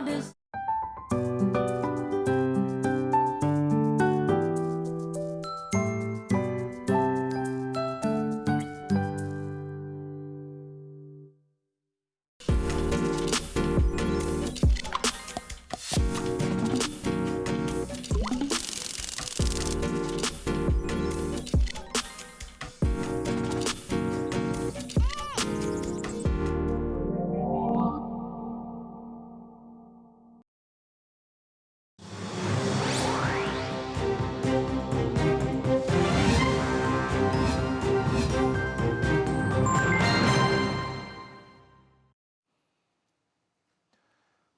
hardest.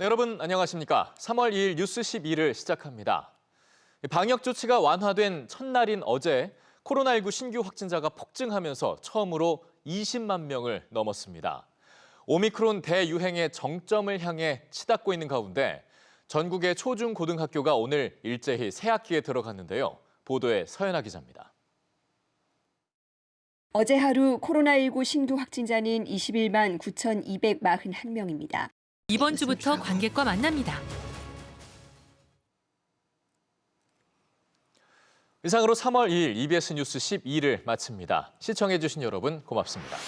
네, 여러분 안녕하십니까? 3월 2일 뉴스 12를 시작합니다. 방역 조치가 완화된 첫날인 어제 코로나19 신규 확진자가 폭증하면서 처음으로 20만 명을 넘었습니다. 오미크론 대유행의 정점을 향해 치닫고 있는 가운데 전국의 초중 고등학교가 오늘 일제히 새 학기에 들어갔는데요. 보도에 서연아 기자입니다. 어제 하루 코로나19 신규 확진자는 21만 9,241명입니다. 이번 주부터 관객과 만납니다. 이상으로 3월 2일 EBS 뉴스 12를 마칩니다. 시청해주신 여러분 고맙습니다.